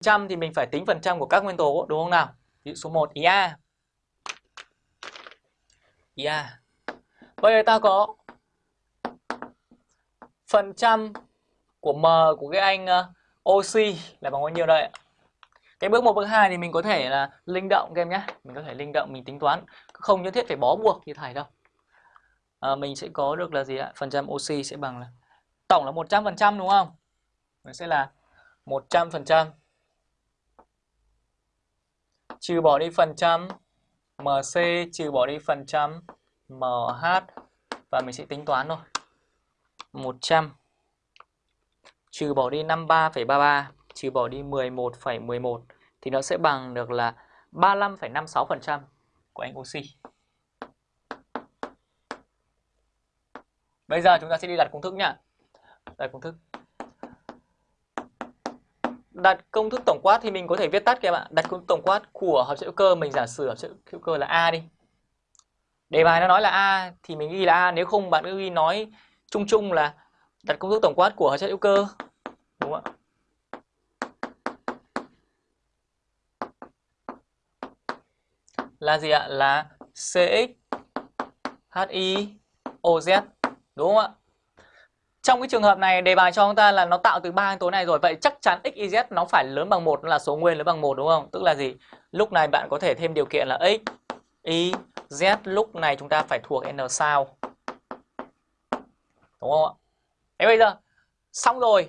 trăm thì mình phải tính phần trăm của các nguyên tố đúng không nào? Ví dụ số 1 ý A. Ý A. Bây giờ ta có phần trăm của M của cái anh ờ, uh, oxy là bằng bao nhiêu đây ạ? Cái bước 1 bước 2 thì mình có thể là linh động các em nhé. Mình có thể linh động mình tính toán, không nhất thiết phải bó buộc như thầy đâu. À, mình sẽ có được là gì ạ? Phần trăm oxy sẽ bằng là tổng là 100% đúng không? Nó sẽ là 100% trừ bỏ đi phần trăm MC trừ bỏ đi phần trăm MH và mình sẽ tính toán thôi. 100 trừ bỏ đi 53,33 trừ bỏ đi 11,11 thì nó sẽ bằng được là 35,56% của anh oxy. Bây giờ chúng ta sẽ đi đặt công thức nhá. Đặt công thức. Đặt công thức tổng quát thì mình có thể viết tắt các em ạ. Đặt công thức tổng quát của hợp chất hữu cơ mình giả sử hợp chất hữu cơ là A đi. Đề bài nó nói là A thì mình ghi là A, nếu không bạn cứ ghi nói chung chung là đặt công thức tổng quát của hợp chất hữu cơ. Đúng không ạ? Là gì ạ? Là CX HI OZ đúng không ạ? Trong cái trường hợp này đề bài cho chúng ta là nó tạo từ ba yếu tố này rồi, vậy chắc chắn x, y, z nó phải lớn bằng một là số nguyên lớn bằng một đúng không? Tức là gì? Lúc này bạn có thể thêm điều kiện là x, y, z lúc này chúng ta phải thuộc n sao. Đúng không ạ? Thế bây giờ xong rồi,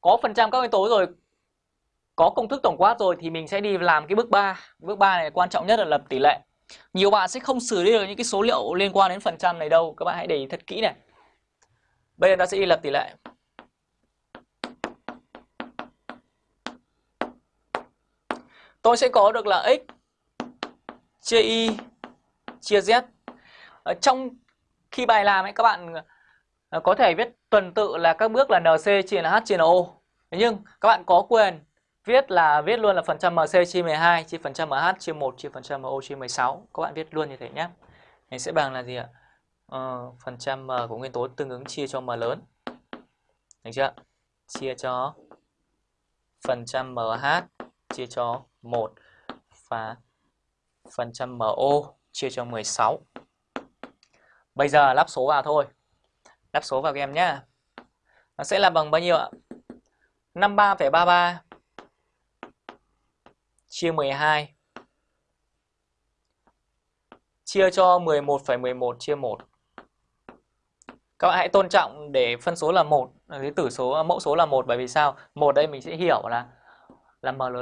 có phần trăm các yếu tố rồi, có công thức tổng quát rồi thì mình sẽ đi làm cái bước 3. Bước 3 này quan trọng nhất là lập tỷ lệ. Nhiều bạn sẽ không xử lý được những cái số liệu liên quan đến phần trăm này đâu, các bạn hãy để ý thật kỹ này. Bây giờ ta sẽ đi lập tỷ lệ. Tôi sẽ có được là x chia y chia z. Ở trong khi bài làm ấy, các bạn à, có thể viết tuần tự là các bước là NC chia là H chia là O. Nhưng các bạn có quyền viết là viết luôn là phần trăm MC chia 12 chia phần trăm MH chia 1 chia phần trăm MO chia 16. Các bạn viết luôn như thế nhé. Này sẽ bằng là gì ạ? Uh, phần trăm m của nguyên tố tương ứng chia cho m lớn. Được chưa? Chia cho phần trăm mh chia cho 1 và phần trăm mo chia cho 16 bây giờ lắp số vào thôi. Lắp số vào các em nhé nó sẽ là bằng bao nhiêu ạ? 53,33 chia 12 chia cho 11,11 11 chia 1 các bạn hãy tôn trọng để phân số là một, cái tử số, mẫu số là một, bởi vì sao? Một đây mình sẽ hiểu là là m lớn.